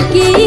aquí.